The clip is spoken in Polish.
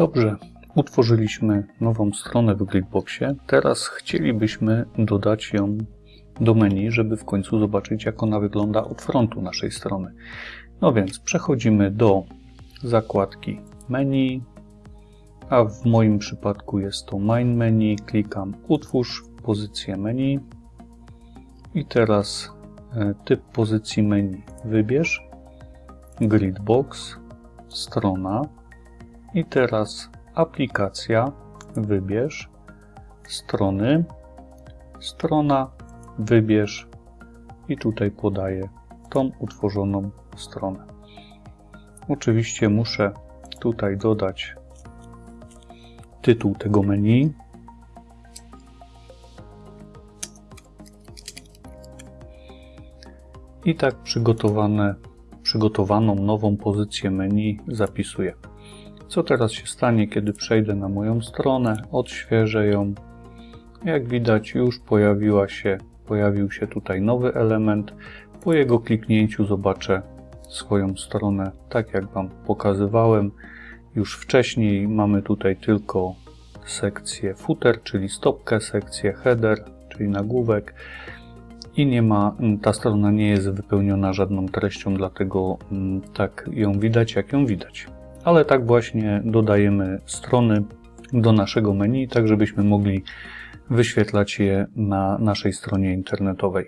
Dobrze, utworzyliśmy nową stronę w Gridboxie. Teraz chcielibyśmy dodać ją do menu, żeby w końcu zobaczyć, jak ona wygląda od frontu naszej strony. No więc przechodzimy do zakładki menu, a w moim przypadku jest to main menu. Klikam utwórz pozycję menu i teraz e, typ pozycji menu wybierz, gridbox, strona i teraz aplikacja, wybierz, strony, strona, wybierz i tutaj podaję tą utworzoną stronę. Oczywiście muszę tutaj dodać tytuł tego menu. I tak przygotowane, przygotowaną nową pozycję menu zapisuję. Co teraz się stanie, kiedy przejdę na moją stronę, odświeżę ją. Jak widać już pojawiła się, pojawił się tutaj nowy element. Po jego kliknięciu zobaczę swoją stronę tak jak Wam pokazywałem już wcześniej. Mamy tutaj tylko sekcję footer, czyli stopkę, sekcję header, czyli nagłówek i nie ma, ta strona nie jest wypełniona żadną treścią, dlatego mm, tak ją widać, jak ją widać. Ale tak właśnie dodajemy strony do naszego menu, tak żebyśmy mogli wyświetlać je na naszej stronie internetowej.